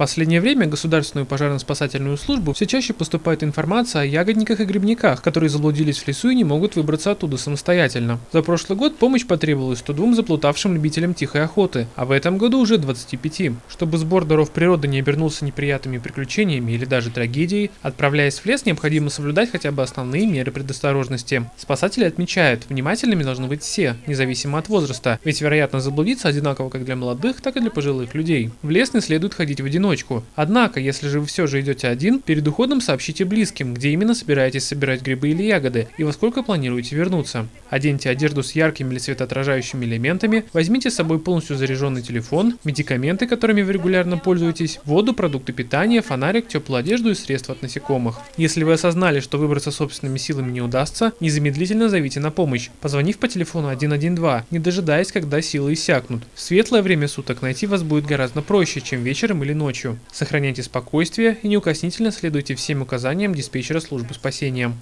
последнее время Государственную пожарно-спасательную службу все чаще поступает информация о ягодниках и грибниках, которые заблудились в лесу и не могут выбраться оттуда самостоятельно. За прошлый год помощь потребовалась 102 заплутавшим любителям тихой охоты, а в этом году уже 25. Чтобы сбор даров природы не обернулся неприятными приключениями или даже трагедией, отправляясь в лес, необходимо соблюдать хотя бы основные меры предосторожности. Спасатели отмечают, внимательными должны быть все, независимо от возраста, ведь вероятно заблудиться одинаково как для молодых, так и для пожилых людей. В лес не следует ходить в одиночку. Однако, если же вы все же идете один, перед уходом сообщите близким, где именно собираетесь собирать грибы или ягоды и во сколько планируете вернуться. Оденьте одежду с яркими или светоотражающими элементами, возьмите с собой полностью заряженный телефон, медикаменты, которыми вы регулярно пользуетесь, воду, продукты питания, фонарик, теплую одежду и средства от насекомых. Если вы осознали, что выбраться собственными силами не удастся, незамедлительно зовите на помощь, позвонив по телефону 112, не дожидаясь, когда силы иссякнут. В светлое время суток найти вас будет гораздо проще, чем вечером или ночью. Сохраняйте спокойствие и неукоснительно следуйте всем указаниям диспетчера службы спасения.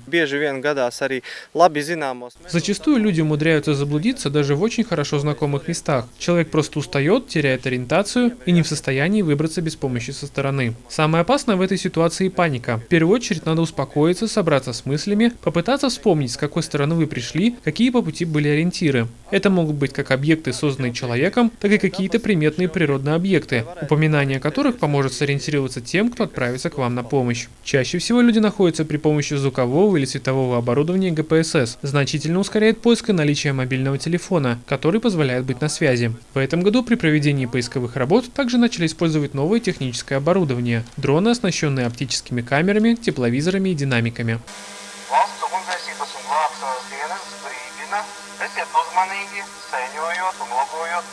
Зачастую люди умудряются заблудиться даже в очень хорошо знакомых местах. Человек просто устает, теряет ориентацию и не в состоянии выбраться без помощи со стороны. Самое опасное в этой ситуации паника. В первую очередь надо успокоиться, собраться с мыслями, попытаться вспомнить, с какой стороны вы пришли, какие по пути были ориентиры. Это могут быть как объекты, созданные человеком, так и какие-то приметные природные объекты, упоминание которых поможет сориентироваться тем, кто отправится к вам на помощь. Чаще всего люди находятся при помощи звукового или светового оборудования ГПСС, значительно ускоряет поиск и наличие мобильного телефона, который позволяет быть на связи. В этом году при проведении поисковых работ также начали использовать новое техническое оборудование – дроны, оснащенные оптическими камерами, тепловизорами и динамиками.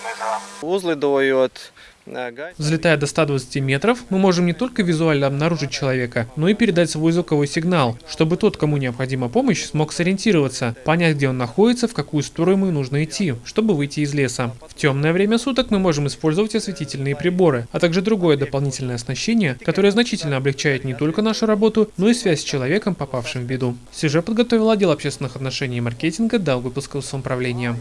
Mežā. Uzlidojot Взлетая до 120 метров, мы можем не только визуально обнаружить человека, но и передать свой звуковой сигнал, чтобы тот, кому необходима помощь, смог сориентироваться, понять, где он находится, в какую сторону ему нужно идти, чтобы выйти из леса. В темное время суток мы можем использовать осветительные приборы, а также другое дополнительное оснащение, которое значительно облегчает не только нашу работу, но и связь с человеком, попавшим в беду. Сюжет подготовил отдел общественных отношений и маркетинга Даугавпилского самоуправления.